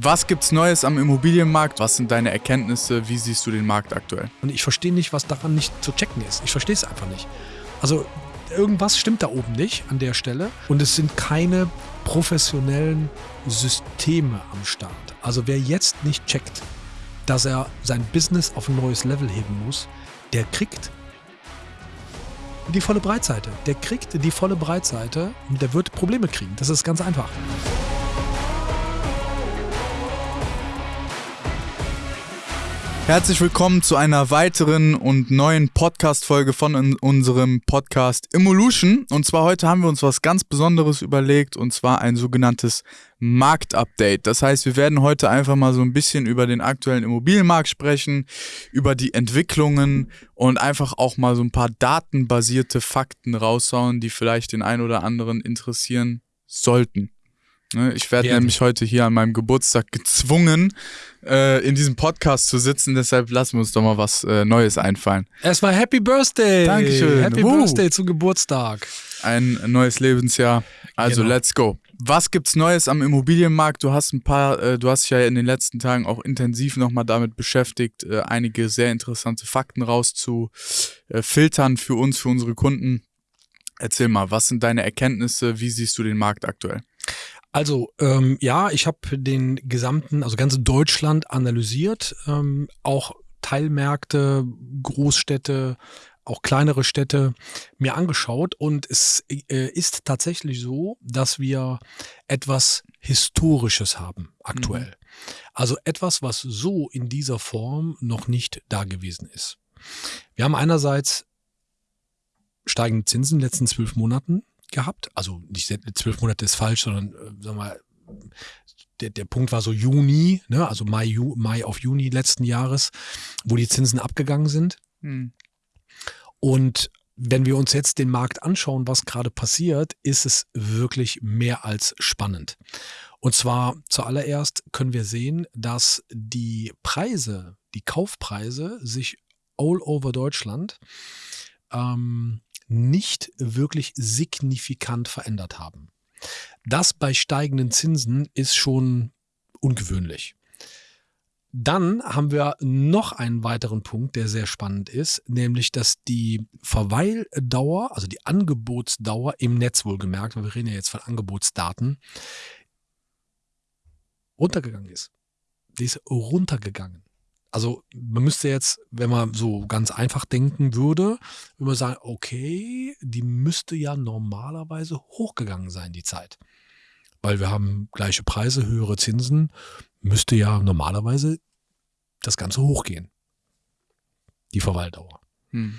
Was gibt's Neues am Immobilienmarkt? Was sind deine Erkenntnisse? Wie siehst du den Markt aktuell? Und ich verstehe nicht, was daran nicht zu checken ist. Ich verstehe es einfach nicht. Also irgendwas stimmt da oben nicht an der Stelle und es sind keine professionellen Systeme am Start. Also wer jetzt nicht checkt, dass er sein Business auf ein neues Level heben muss, der kriegt die volle Breitseite. Der kriegt die volle Breitseite und der wird Probleme kriegen. Das ist ganz einfach. Herzlich willkommen zu einer weiteren und neuen Podcast-Folge von unserem Podcast Evolution. Und zwar heute haben wir uns was ganz Besonderes überlegt und zwar ein sogenanntes Marktupdate. Das heißt, wir werden heute einfach mal so ein bisschen über den aktuellen Immobilienmarkt sprechen, über die Entwicklungen und einfach auch mal so ein paar datenbasierte Fakten raushauen, die vielleicht den einen oder anderen interessieren sollten. Ne, ich werde nämlich heute hier an meinem Geburtstag gezwungen, äh, in diesem Podcast zu sitzen. Deshalb lassen wir uns doch mal was äh, Neues einfallen. Erstmal Happy Birthday! Dankeschön. Happy uh. Birthday zum Geburtstag. Ein neues Lebensjahr. Also genau. let's go. Was gibt's Neues am Immobilienmarkt? Du hast ein paar, äh, du hast dich ja in den letzten Tagen auch intensiv nochmal damit beschäftigt, äh, einige sehr interessante Fakten rauszufiltern für uns, für unsere Kunden. Erzähl mal, was sind deine Erkenntnisse? Wie siehst du den Markt aktuell? Also ähm, ja, ich habe den gesamten, also ganze Deutschland analysiert, ähm, auch Teilmärkte, Großstädte, auch kleinere Städte mir angeschaut und es äh, ist tatsächlich so, dass wir etwas Historisches haben aktuell. Mhm. Also etwas, was so in dieser Form noch nicht da gewesen ist. Wir haben einerseits steigende Zinsen in den letzten zwölf Monaten gehabt. Also nicht zwölf Monate ist falsch, sondern äh, sagen wir der, der Punkt war so Juni, ne, also Mai, Ju, Mai auf Juni letzten Jahres, wo die Zinsen abgegangen sind. Hm. Und wenn wir uns jetzt den Markt anschauen, was gerade passiert, ist es wirklich mehr als spannend. Und zwar zuallererst können wir sehen, dass die Preise, die Kaufpreise sich all over Deutschland ähm, nicht wirklich signifikant verändert haben. Das bei steigenden Zinsen ist schon ungewöhnlich. Dann haben wir noch einen weiteren Punkt, der sehr spannend ist, nämlich dass die Verweildauer, also die Angebotsdauer im Netz wohlgemerkt, weil wir reden ja jetzt von Angebotsdaten, runtergegangen ist. Die ist runtergegangen also man müsste jetzt, wenn man so ganz einfach denken würde, würde man sagen, okay, die müsste ja normalerweise hochgegangen sein, die Zeit. Weil wir haben gleiche Preise, höhere Zinsen, müsste ja normalerweise das Ganze hochgehen. Die Verweildauer. Hm.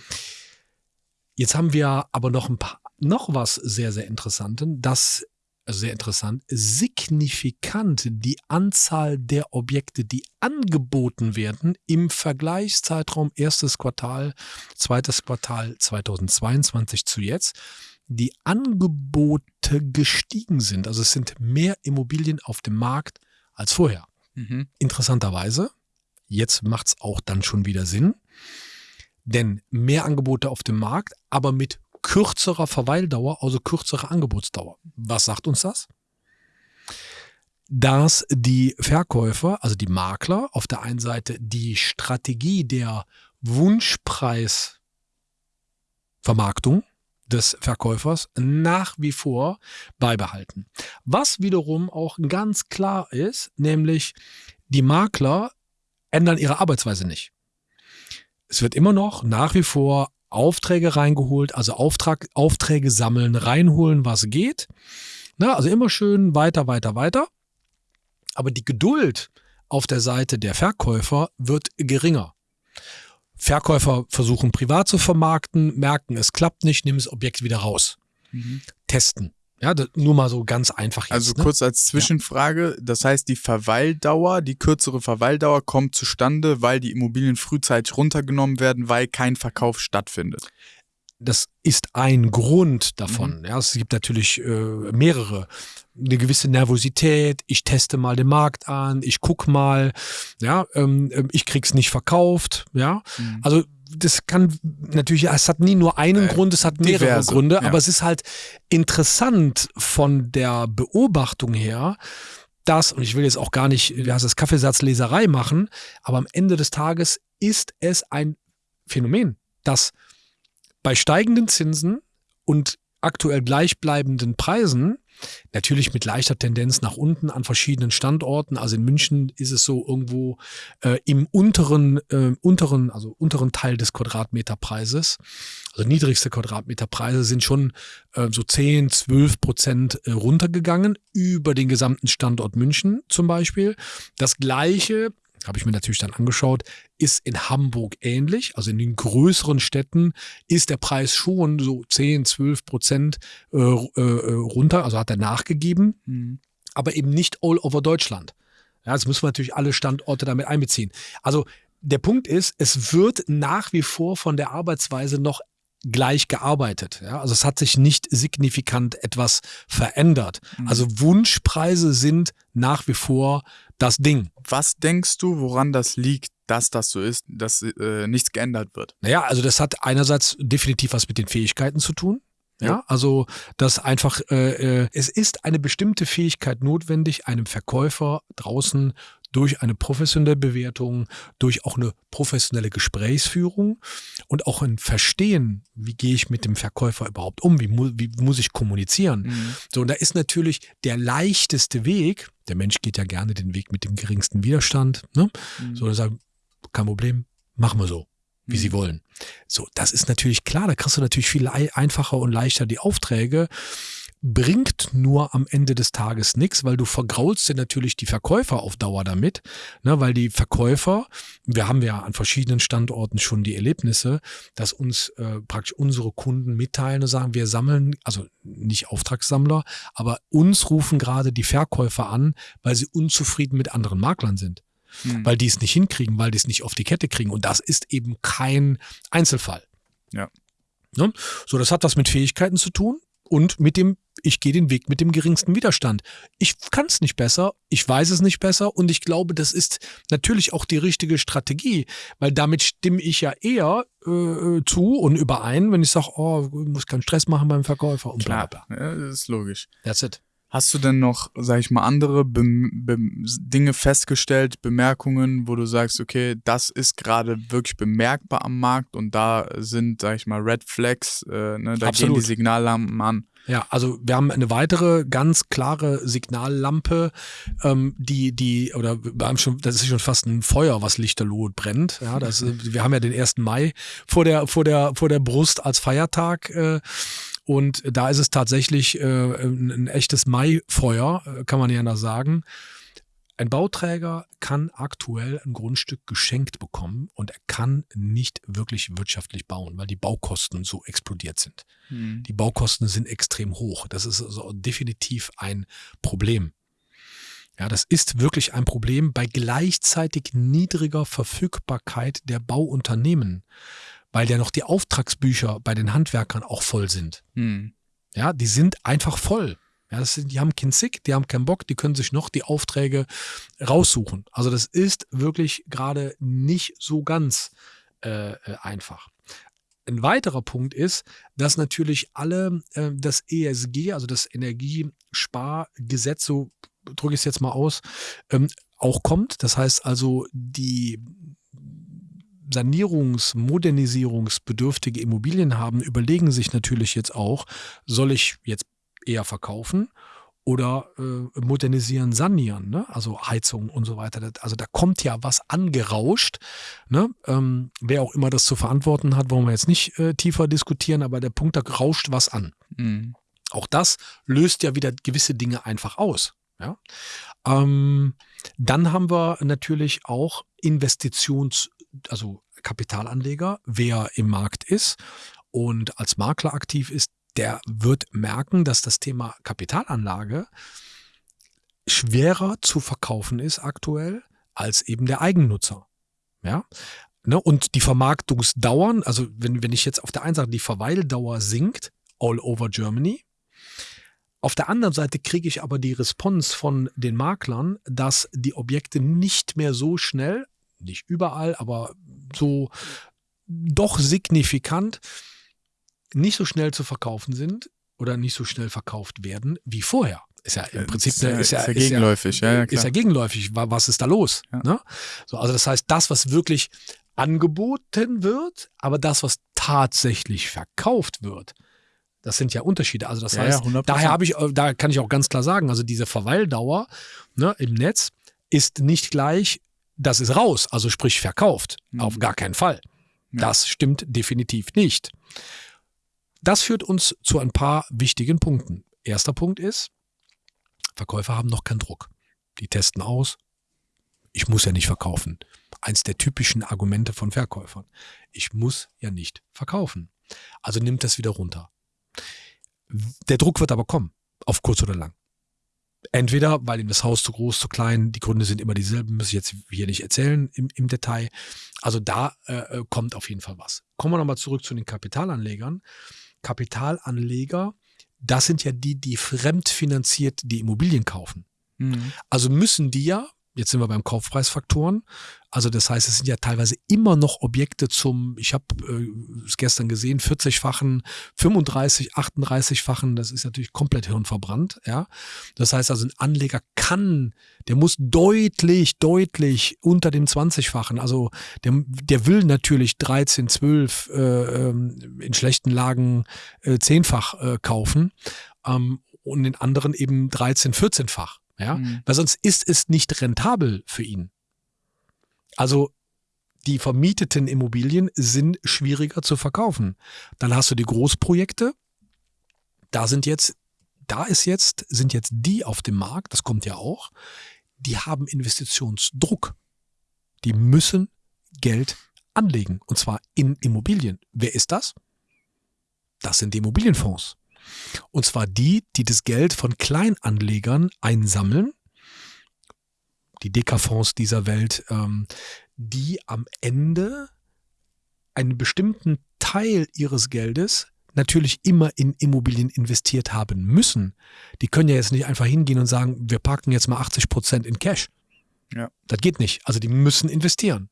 Jetzt haben wir aber noch ein paar, noch was sehr, sehr Interessanten, dass sehr interessant, signifikant die Anzahl der Objekte, die angeboten werden im Vergleichszeitraum erstes Quartal, zweites Quartal 2022 zu jetzt, die Angebote gestiegen sind. Also es sind mehr Immobilien auf dem Markt als vorher. Mhm. Interessanterweise, jetzt macht es auch dann schon wieder Sinn, denn mehr Angebote auf dem Markt, aber mit kürzerer Verweildauer, also kürzerer Angebotsdauer. Was sagt uns das? Dass die Verkäufer, also die Makler, auf der einen Seite die Strategie der Wunschpreisvermarktung des Verkäufers nach wie vor beibehalten. Was wiederum auch ganz klar ist, nämlich die Makler ändern ihre Arbeitsweise nicht. Es wird immer noch nach wie vor Aufträge reingeholt, also Auftrag, Aufträge sammeln, reinholen, was geht. Na, also immer schön weiter, weiter, weiter. Aber die Geduld auf der Seite der Verkäufer wird geringer. Verkäufer versuchen privat zu vermarkten, merken, es klappt nicht, nehmen das Objekt wieder raus. Mhm. Testen. Ja, nur mal so ganz einfach jetzt. Also ne? kurz als Zwischenfrage, das heißt, die Verweildauer, die kürzere Verweildauer kommt zustande, weil die Immobilien frühzeitig runtergenommen werden, weil kein Verkauf stattfindet. Das ist ein Grund davon. Mhm. Ja, es gibt natürlich äh, mehrere. Eine gewisse Nervosität, ich teste mal den Markt an, ich guck mal, ja, ähm, ähm ich krieg's nicht verkauft, ja. Mhm. Also das kann natürlich, es hat nie nur einen äh, Grund, es hat mehrere diverse, Gründe, ja. aber es ist halt interessant von der Beobachtung her, das, und ich will jetzt auch gar nicht, wie heißt das, Kaffeesatzleserei machen, aber am Ende des Tages ist es ein Phänomen, dass bei steigenden Zinsen und aktuell gleichbleibenden Preisen Natürlich mit leichter Tendenz nach unten an verschiedenen Standorten. Also in München ist es so irgendwo äh, im unteren, äh, unteren, also unteren Teil des Quadratmeterpreises. Also niedrigste Quadratmeterpreise sind schon äh, so 10, 12 Prozent äh, runtergegangen über den gesamten Standort München zum Beispiel. Das gleiche habe ich mir natürlich dann angeschaut, ist in Hamburg ähnlich. Also in den größeren Städten ist der Preis schon so 10, 12 Prozent äh, äh, runter, also hat er nachgegeben, mhm. aber eben nicht all over Deutschland. Ja, jetzt müssen wir natürlich alle Standorte damit einbeziehen. Also der Punkt ist, es wird nach wie vor von der Arbeitsweise noch gleich gearbeitet. Ja? Also es hat sich nicht signifikant etwas verändert. Mhm. Also Wunschpreise sind nach wie vor das Ding. Was denkst du, woran das liegt, dass das so ist, dass äh, nichts geändert wird? Naja, also das hat einerseits definitiv was mit den Fähigkeiten zu tun. Ja, also das einfach, äh, äh, es ist eine bestimmte Fähigkeit notwendig, einem Verkäufer draußen durch eine professionelle Bewertung, durch auch eine professionelle Gesprächsführung und auch ein Verstehen, wie gehe ich mit dem Verkäufer überhaupt um, wie, mu wie muss ich kommunizieren. Mhm. So, und da ist natürlich der leichteste Weg, der Mensch geht ja gerne den Weg mit dem geringsten Widerstand, ne? Mhm. So, sagen, kein Problem, machen wir so wie sie mhm. wollen. So, das ist natürlich klar, da kriegst du natürlich viel einfacher und leichter die Aufträge bringt nur am Ende des Tages nichts, weil du vergraulst dir natürlich die Verkäufer auf Dauer damit, ne, weil die Verkäufer, wir haben ja an verschiedenen Standorten schon die Erlebnisse, dass uns äh, praktisch unsere Kunden mitteilen und sagen, wir sammeln, also nicht Auftragssammler, aber uns rufen gerade die Verkäufer an, weil sie unzufrieden mit anderen Maklern sind. Hm. Weil die es nicht hinkriegen, weil die es nicht auf die Kette kriegen. Und das ist eben kein Einzelfall. Ja. Ne? So, das hat was mit Fähigkeiten zu tun und mit dem, ich gehe den Weg mit dem geringsten Widerstand. Ich kann es nicht besser, ich weiß es nicht besser und ich glaube, das ist natürlich auch die richtige Strategie, weil damit stimme ich ja eher äh, zu und überein, wenn ich sage, oh, ich muss keinen Stress machen beim Verkäufer und bla bla. Ja, das ist logisch. That's it. Hast du denn noch, sag ich mal, andere Be Be Dinge festgestellt, Bemerkungen, wo du sagst, okay, das ist gerade wirklich bemerkbar am Markt und da sind, sag ich mal, Red Flags, äh, ne, da Absolut. gehen die Signallampen an. Ja, also wir haben eine weitere ganz klare Signallampe, ähm, die, die, oder wir haben schon, das ist schon fast ein Feuer, was lichterloh brennt. Ja, das, wir haben ja den 1. Mai vor der, vor der, vor der Brust als Feiertag. Äh, und da ist es tatsächlich äh, ein, ein echtes Maifeuer, äh, kann man ja noch sagen. Ein Bauträger kann aktuell ein Grundstück geschenkt bekommen und er kann nicht wirklich wirtschaftlich bauen, weil die Baukosten so explodiert sind. Hm. Die Baukosten sind extrem hoch. Das ist also definitiv ein Problem. Ja, das ist wirklich ein Problem bei gleichzeitig niedriger Verfügbarkeit der Bauunternehmen weil ja noch die Auftragsbücher bei den Handwerkern auch voll sind. Hm. Ja, die sind einfach voll. Ja, sind, die haben keinen Zick, die haben keinen Bock, die können sich noch die Aufträge raussuchen. Also das ist wirklich gerade nicht so ganz äh, äh einfach. Ein weiterer Punkt ist, dass natürlich alle äh, das ESG, also das Energiespargesetz, so drücke ich es jetzt mal aus, ähm, auch kommt. Das heißt also, die Sanierungs-, Modernisierungsbedürftige Immobilien haben, überlegen sich natürlich jetzt auch, soll ich jetzt eher verkaufen oder äh, modernisieren, sanieren, ne? also Heizung und so weiter. Also da kommt ja was angerauscht. Ne? Ähm, wer auch immer das zu verantworten hat, wollen wir jetzt nicht äh, tiefer diskutieren, aber der Punkt, da rauscht was an. Mhm. Auch das löst ja wieder gewisse Dinge einfach aus. Ja? Ähm, dann haben wir natürlich auch Investitions- also Kapitalanleger, wer im Markt ist und als Makler aktiv ist, der wird merken, dass das Thema Kapitalanlage schwerer zu verkaufen ist aktuell als eben der Eigennutzer. Ja. Ne? Und die Vermarktungsdauern, also wenn, wenn ich jetzt auf der einen Seite die Verweildauer sinkt, all over Germany, auf der anderen Seite kriege ich aber die Response von den Maklern, dass die Objekte nicht mehr so schnell nicht überall, aber so doch signifikant nicht so schnell zu verkaufen sind oder nicht so schnell verkauft werden wie vorher. Ist ja im Prinzip ist ja, eine, ist ja, gegenläufig. Ja, ja, ist ja gegenläufig. Was ist da los? Ne? So, also das heißt, das, was wirklich angeboten wird, aber das, was tatsächlich verkauft wird, das sind ja Unterschiede. Also das Ja, heißt, ja, 100%. daher habe ich, äh, da kann ich auch ganz klar sagen, also diese Verweildauer ne, im Netz ist nicht gleich, das ist raus, also sprich verkauft. Mhm. Auf gar keinen Fall. Ja. Das stimmt definitiv nicht. Das führt uns zu ein paar wichtigen Punkten. Erster Punkt ist, Verkäufer haben noch keinen Druck. Die testen aus. Ich muss ja nicht verkaufen. Eins der typischen Argumente von Verkäufern. Ich muss ja nicht verkaufen. Also nimmt das wieder runter. Der Druck wird aber kommen, auf kurz oder lang. Entweder, weil ihm das Haus zu groß, zu klein, die Gründe sind immer dieselben, muss ich jetzt hier nicht erzählen im, im Detail. Also da äh, äh, kommt auf jeden Fall was. Kommen wir nochmal zurück zu den Kapitalanlegern. Kapitalanleger, das sind ja die, die fremdfinanziert die Immobilien kaufen. Mhm. Also müssen die ja, jetzt sind wir beim Kaufpreisfaktoren, also das heißt, es sind ja teilweise immer noch Objekte zum, ich habe äh, es gestern gesehen, 40-fachen, 35, 38-fachen, das ist natürlich komplett hirnverbrannt, ja. Das heißt also, ein Anleger kann, der muss deutlich, deutlich unter dem 20-fachen, also der, der will natürlich 13, 12, äh, ähm, in schlechten Lagen äh, 10-fach äh, kaufen ähm, und in anderen eben 13, 14-fach. Ja, Mhm. weil sonst ist es nicht rentabel für ihn. Also die vermieteten Immobilien sind schwieriger zu verkaufen. Dann hast du die Großprojekte. Da sind jetzt, da ist jetzt, sind jetzt die auf dem Markt, das kommt ja auch, die haben Investitionsdruck. Die müssen Geld anlegen. Und zwar in Immobilien. Wer ist das? Das sind die Immobilienfonds. Und zwar die, die das Geld von Kleinanlegern einsammeln, die Deka-Fonds dieser Welt, ähm, die am Ende einen bestimmten Teil ihres Geldes natürlich immer in Immobilien investiert haben müssen. Die können ja jetzt nicht einfach hingehen und sagen, wir parken jetzt mal 80 Prozent in Cash. Ja. Das geht nicht. Also die müssen investieren.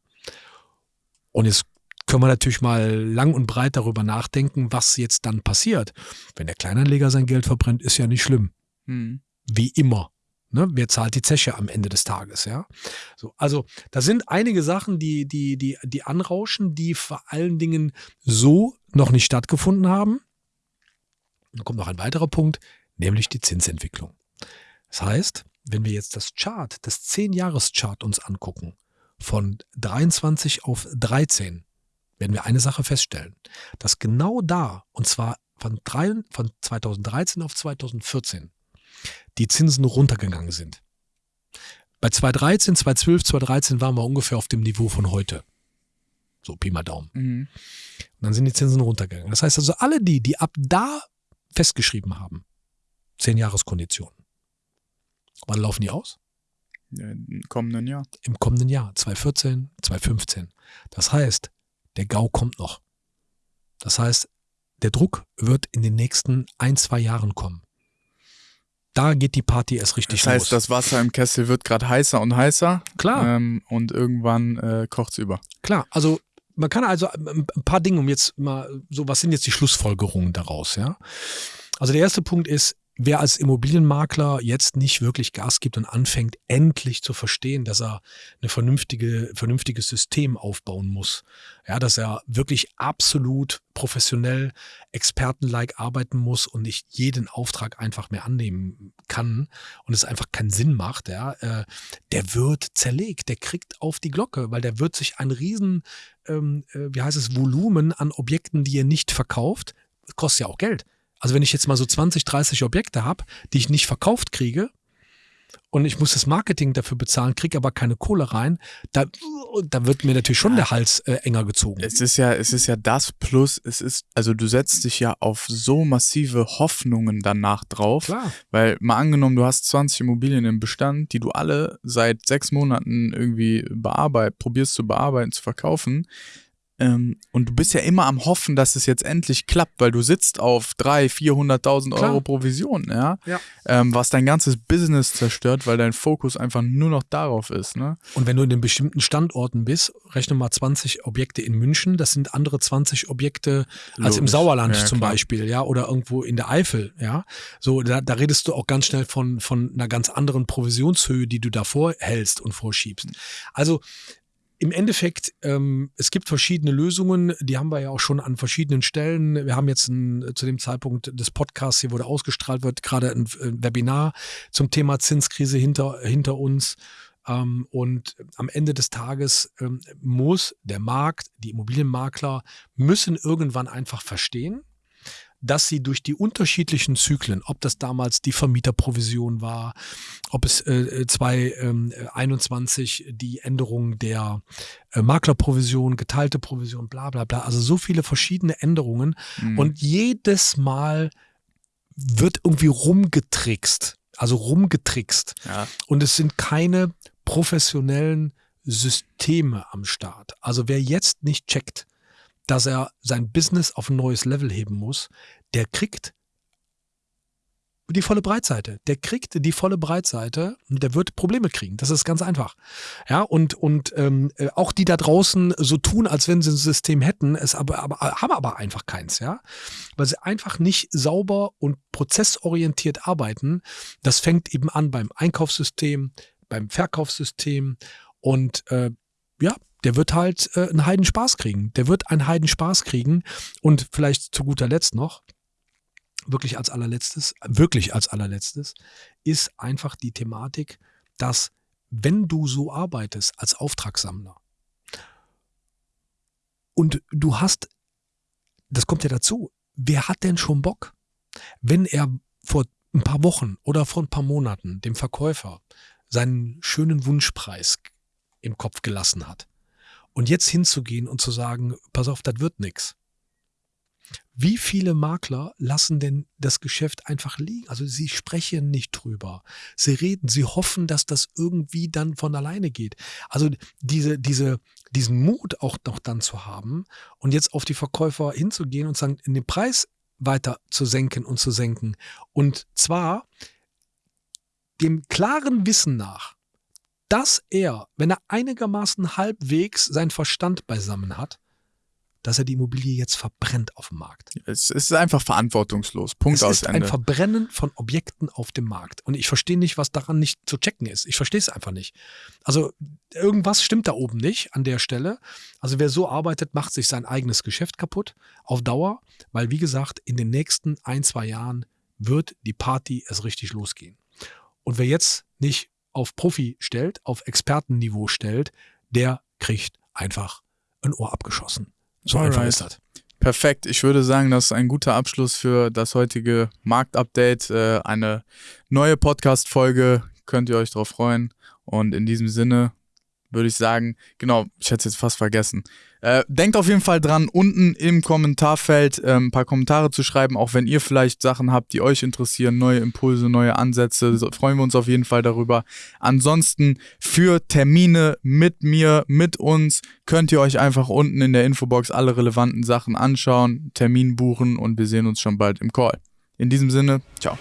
Und jetzt können wir natürlich mal lang und breit darüber nachdenken, was jetzt dann passiert. Wenn der Kleinanleger sein Geld verbrennt, ist ja nicht schlimm. Mhm. Wie immer. Ne? Wer zahlt die Zeche am Ende des Tages, ja? So, also, da sind einige Sachen, die, die, die, die anrauschen, die vor allen Dingen so noch nicht stattgefunden haben. Dann kommt noch ein weiterer Punkt, nämlich die Zinsentwicklung. Das heißt, wenn wir jetzt das Chart, das 10-Jahres-Chart uns angucken, von 23 auf 13, werden wir eine Sache feststellen, dass genau da, und zwar von, drei, von 2013 auf 2014, die Zinsen runtergegangen sind. Bei 2013, 2012, 2013 waren wir ungefähr auf dem Niveau von heute. So Pi mal Daumen. Mhm. Und dann sind die Zinsen runtergegangen. Das heißt also, alle die, die ab da festgeschrieben haben, 10 Jahreskonditionen, wann laufen die aus? Im kommenden Jahr. Im kommenden Jahr, 2014, 2015. Das heißt, der GAU kommt noch. Das heißt, der Druck wird in den nächsten ein, zwei Jahren kommen. Da geht die Party erst richtig Das heißt, los. das Wasser im Kessel wird gerade heißer und heißer. Klar. Ähm, und irgendwann äh, kocht's über. Klar, also man kann also ein ein paar Dinge, um jetzt mal so, was sind jetzt die Schlussfolgerungen daraus, ja? Also der erste Punkt ist, wer als Immobilienmakler jetzt nicht wirklich Gas gibt und anfängt, endlich zu verstehen, dass er eine vernünftige, vernünftiges System aufbauen muss. Ja, dass er wirklich absolut professionell, expertenlike arbeiten muss und nicht jeden Auftrag einfach mehr annehmen kann und es einfach keinen Sinn macht, ja, äh, der wird zerlegt, der kriegt auf die Glocke, weil der wird sich ein riesen, ähm, äh, wie heißt es, Volumen an Objekten, die er nicht verkauft, kostet ja auch Geld. Also wenn ich jetzt mal so 20, 30 Objekte habe, die ich nicht verkauft kriege und ich muss das Marketing dafür bezahlen, kriege aber keine Kohle rein, da, da wird mir natürlich schon der Hals äh, enger gezogen. Es ist ja, es ist ja das Plus, es ist, also du setzt dich ja auf so massive Hoffnungen danach drauf. Klar. Weil mal angenommen, du hast 20 Immobilien im Bestand, die du alle seit sechs Monaten irgendwie bearbeit, probierst zu bearbeiten, zu verkaufen. Ähm, und du bist ja immer am Hoffen, dass es jetzt endlich klappt, weil du sitzt auf 300.000, 400.000 Euro Provision, ja. Ja. Ähm, was dein ganzes Business zerstört, weil dein Fokus einfach nur noch darauf ist, ne? Und wenn du in den bestimmten Standorten bist, rechne mal 20 Objekte in München, das sind andere 20 Objekte als im Logisch. Sauerland Ja, zum klar. Beispiel, ja, oder irgendwo in der Eifel, ja. So, da, da redest du auch ganz schnell von, von einer ganz anderen Provisionshöhe, die du da vorhältst und vorschiebst. Also, im Endeffekt, ähm, es gibt verschiedene Lösungen, die haben wir ja auch schon an verschiedenen Stellen. Wir haben jetzt ein, zu dem Zeitpunkt des Podcasts, hier wurde ausgestrahlt wird, gerade ein, ein Webinar zum Thema Zinskrise hinter, hinter uns. Ähm, und am Ende des Tages ähm, muss der Markt, die Immobilienmakler müssen irgendwann einfach verstehen, dass sie durch die unterschiedlichen Zyklen, ob das damals die Vermieterprovision war, ob es äh, 2021 die Änderung der äh, Maklerprovision, geteilte Provision, bla bla bla, also so viele verschiedene Änderungen Mhm. und jedes Mal wird irgendwie rumgetrickst, also rumgetrickst ja. und es sind keine professionellen Systeme am Start. Also wer jetzt nicht checkt, dass er sein Business auf ein neues Level heben muss, der kriegt die volle Breitseite. Der kriegt die volle Breitseite und der wird Probleme kriegen. Das ist ganz einfach. Ja, und, und ähm, äh, auch die da draußen so tun, als wenn sie ein System hätten, es aber, aber haben aber einfach keins, ja. Weil sie einfach nicht sauber und prozessorientiert arbeiten. Das fängt eben an beim Einkaufssystem, beim Verkaufssystem und äh, ja, der wird halt äh, einen Heidenspaß kriegen. Der wird einen Heidenspaß kriegen und vielleicht zu guter Letzt noch, wirklich als allerletztes, wirklich als allerletztes, ist einfach die Thematik, dass wenn du so arbeitest als Auftragssammler und du hast, das kommt ja dazu, wer hat denn schon Bock, wenn er vor ein paar Wochen oder vor ein paar Monaten dem Verkäufer seinen schönen Wunschpreis im Kopf gelassen hat und jetzt hinzugehen und zu sagen, pass auf, das wird nix. Wie viele Makler lassen denn das Geschäft einfach liegen? Also sie sprechen nicht drüber. Sie reden, sie hoffen, dass das irgendwie dann von alleine geht. Also diese, diese, diesen Mut auch noch dann zu haben und jetzt auf die Verkäufer hinzugehen und sagen, den Preis weiter zu senken und zu senken. Und zwar dem klaren Wissen nach, dass er, wenn er einigermaßen halbwegs seinen Verstand beisammen hat, dass er die Immobilie jetzt verbrennt auf dem Markt. Es ist einfach verantwortungslos. Punkt es aus ist ein Ende. Verbrennen von Objekten auf dem Markt. Und ich verstehe nicht, was daran nicht zu checken ist. Ich verstehe es einfach nicht. Also irgendwas stimmt da oben nicht an der Stelle. Also wer so arbeitet, macht sich sein eigenes Geschäft kaputt auf Dauer, weil wie gesagt, in den nächsten ein, zwei Jahren wird die Party erst richtig losgehen. Und wer jetzt nicht auf Profi stellt, auf Expertenniveau stellt, der kriegt einfach ein Ohr abgeschossen. So einfach Alright. ist das. Perfekt. Ich würde sagen, das ist ein guter Abschluss für das heutige Marktupdate. Äh, eine neue Podcast-Folge. Könnt ihr euch drauf freuen. Und in diesem Sinne würde ich sagen, genau, ich hätte es jetzt fast vergessen. Äh, denkt auf jeden Fall dran, unten im Kommentarfeld äh, ein paar Kommentare zu schreiben, auch wenn ihr vielleicht Sachen habt, die euch interessieren, neue Impulse, neue Ansätze, so, freuen wir uns auf jeden Fall darüber. Ansonsten für Termine mit mir, mit uns, könnt ihr euch einfach unten in der Infobox alle relevanten Sachen anschauen, Termin buchen und wir sehen uns schon bald im Call. In diesem Sinne, ciao.